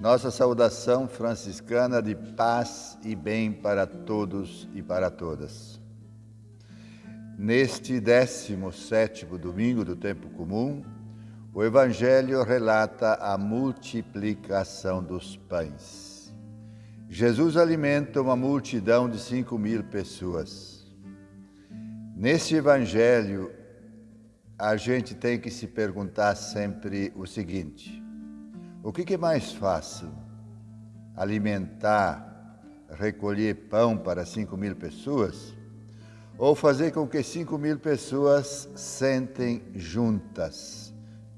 Nossa saudação franciscana de paz e bem para todos e para todas. Neste 17 domingo do tempo comum, o Evangelho relata a multiplicação dos pães. Jesus alimenta uma multidão de cinco mil pessoas. Neste Evangelho, a gente tem que se perguntar sempre o seguinte: o que é mais fácil? Alimentar, recolher pão para 5 mil pessoas? Ou fazer com que 5 mil pessoas sentem juntas,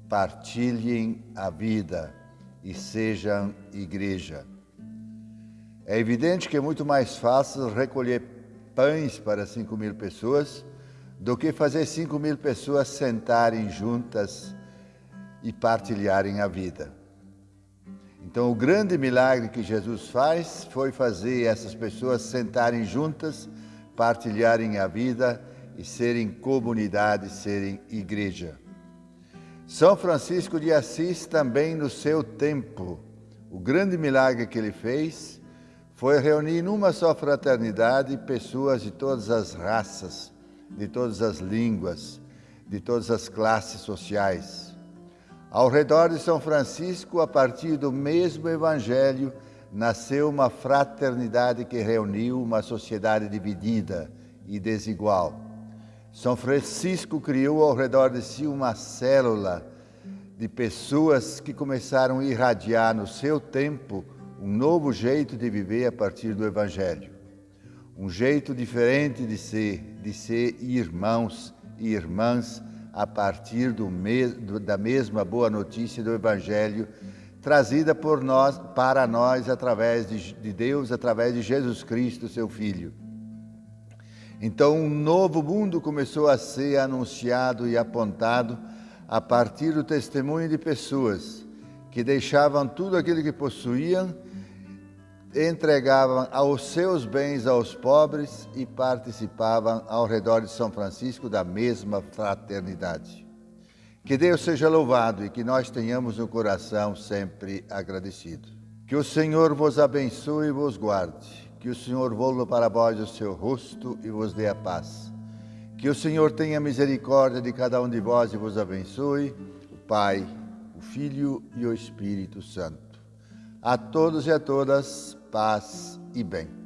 partilhem a vida e sejam igreja? É evidente que é muito mais fácil recolher pães para 5 mil pessoas do que fazer 5 mil pessoas sentarem juntas e partilharem a vida. Então, o grande milagre que Jesus faz foi fazer essas pessoas sentarem juntas, partilharem a vida e serem comunidade, serem igreja. São Francisco de Assis também no seu tempo, o grande milagre que ele fez foi reunir numa só fraternidade pessoas de todas as raças, de todas as línguas, de todas as classes sociais. Ao redor de São Francisco, a partir do mesmo Evangelho, nasceu uma fraternidade que reuniu uma sociedade dividida e desigual. São Francisco criou ao redor de si uma célula de pessoas que começaram a irradiar no seu tempo um novo jeito de viver a partir do Evangelho. Um jeito diferente de ser, de ser irmãos e irmãs a partir do do, da mesma boa notícia do Evangelho trazida por nós, para nós através de, de Deus, através de Jesus Cristo, seu Filho. Então, um novo mundo começou a ser anunciado e apontado a partir do testemunho de pessoas que deixavam tudo aquilo que possuíam entregavam aos seus bens aos pobres e participavam ao redor de São Francisco da mesma fraternidade. Que Deus seja louvado e que nós tenhamos um coração sempre agradecido. Que o Senhor vos abençoe e vos guarde. Que o Senhor volva para vós o seu rosto e vos dê a paz. Que o Senhor tenha misericórdia de cada um de vós e vos abençoe, o Pai, o Filho e o Espírito Santo. A todos e a todas, paz e bem.